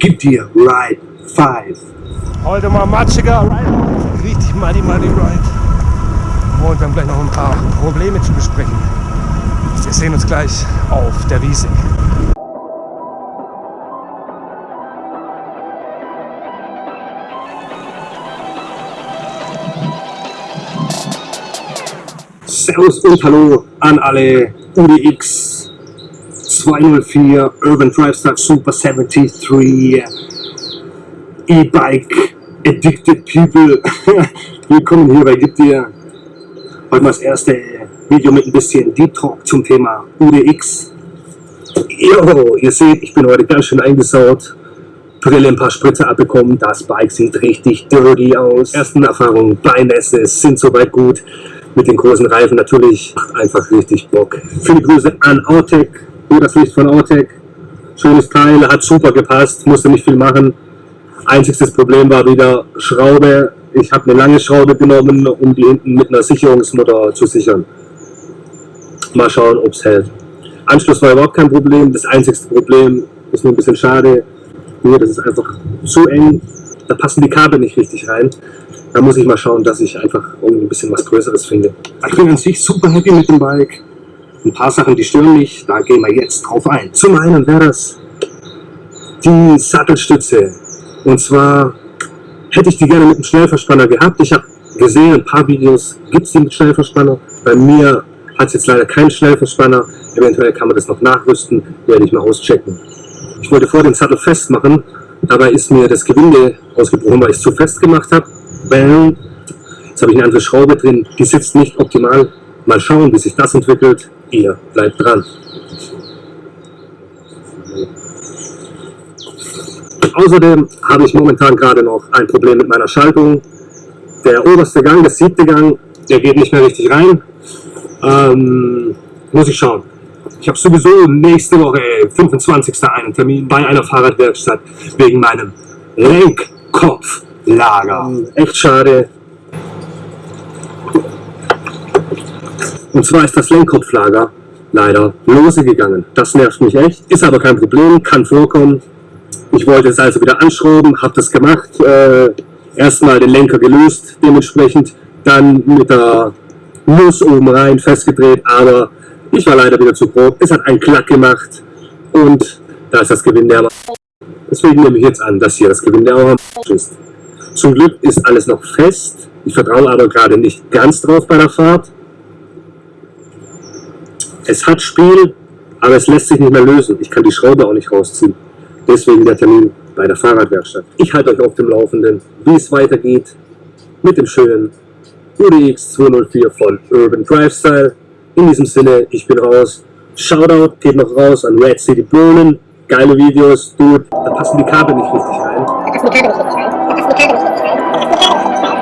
Gib dir Ride 5. Heute mal matschiger Ride. Richtig muddy muddy Ride. Und wir haben gleich noch ein paar Probleme zu besprechen. Wir sehen uns gleich auf der Wiese. Servus und Hallo an alle UDX 204 Urban Drive Star Super 73 E-Bike Addicted People. Willkommen hier bei Gib dir. Heute mal das erste Video mit ein bisschen Deep Talk zum Thema UDX. Jo, ihr seht, ich bin heute ganz schön eingesaut. Brille ein paar Spritze abbekommen. Das Bike sieht richtig dirty aus. Ersten Erfahrungen bei Nässe sind soweit gut mit den großen Reifen natürlich macht einfach richtig Bock. Viele Grüße an nur das Licht von Autec. Schönes Teil, hat super gepasst, musste nicht viel machen. Einziges Problem war wieder Schraube. Ich habe eine lange Schraube genommen, um die hinten mit einer Sicherungsmutter zu sichern. Mal schauen, ob es hält. Anschluss war überhaupt kein Problem. Das einzigste Problem ist nur ein bisschen schade. Nur, das ist einfach zu eng. Da passen die Kabel nicht richtig rein. Da muss ich mal schauen, dass ich einfach irgendwie ein bisschen was Größeres finde. Ich bin an sich super happy mit dem Bike. Ein paar Sachen, die stören mich, da gehen wir jetzt drauf ein. Zum einen wäre das die Sattelstütze. Und zwar hätte ich die gerne mit einem Schnellverspanner gehabt. Ich habe gesehen, ein paar Videos gibt es die mit Schnellverspanner. Bei mir hat es jetzt leider keinen Schnellverspanner. Eventuell kann man das noch nachrüsten, werde ich mal auschecken. Ich wollte vor den Sattel festmachen, dabei ist mir das Gewinde ausgebrochen, weil ich es zu fest gemacht habe. Bam. Jetzt habe ich eine andere Schraube drin, die sitzt nicht optimal. Mal schauen, wie sich das entwickelt. Ihr bleibt dran. Außerdem habe ich momentan gerade noch ein Problem mit meiner Schaltung. Der oberste Gang, der siebte Gang, der geht nicht mehr richtig rein. Ähm, muss ich schauen. Ich habe sowieso nächste Woche, 25. einen Termin bei einer Fahrradwerkstatt wegen meinem Lenkkopf. Lager. Echt schade. Und zwar ist das Lenkkopflager leider lose gegangen. Das nervt mich echt. Ist aber kein Problem, kann vorkommen. Ich wollte es also wieder anschrauben, habe das gemacht. Äh, Erstmal den Lenker gelöst, dementsprechend dann mit der Nuss oben rein festgedreht, aber ich war leider wieder zu grob. Es hat einen Klack gemacht und da ist das Gewinde aber. Deswegen nehme ich jetzt an, dass hier das Gewinde am ist. Zum Glück ist alles noch fest. Ich vertraue aber gerade nicht ganz drauf bei der Fahrt. Es hat Spiel, aber es lässt sich nicht mehr lösen. Ich kann die Schraube auch nicht rausziehen. Deswegen der Termin bei der Fahrradwerkstatt. Ich halte euch auf dem Laufenden, wie es weitergeht mit dem schönen UDX 204 von Urban Drive Style. In diesem Sinne, ich bin raus. Shoutout geht noch raus an Red City Bohnen. Geile Videos, dude. Da passen die Kabel nicht richtig rein. Da passen die Kabel nicht richtig rein. Da passen die Kabel nicht richtig rein.